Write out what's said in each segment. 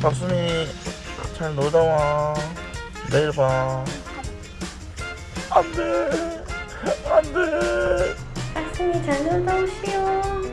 박수미 잘 놀다 와. 내일 봐. 안돼. 안돼. 박순이 잘 놀다 오시오.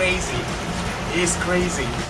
Crazy. It's crazy.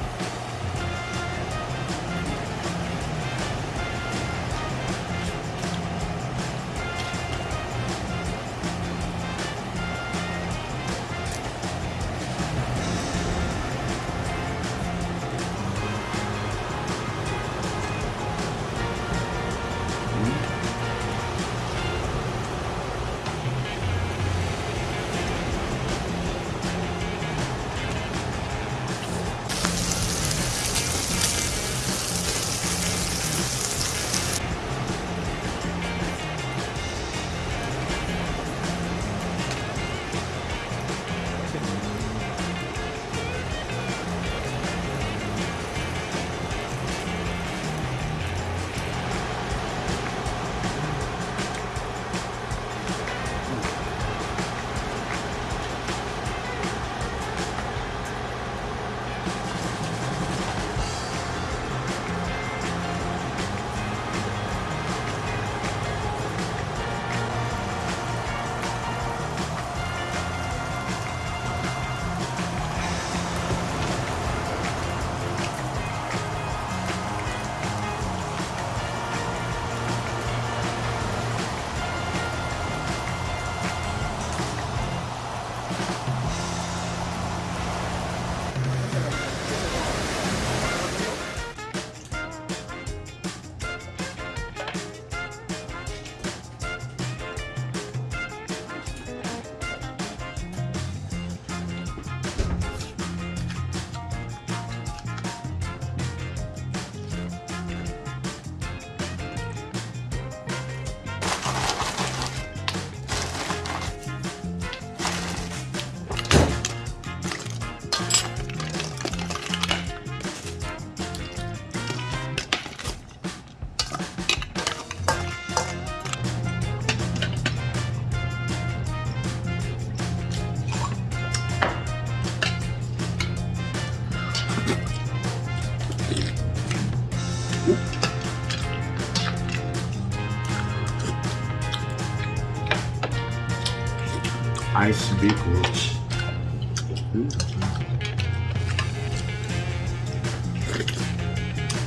Ice Beetroot.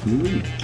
Mmm.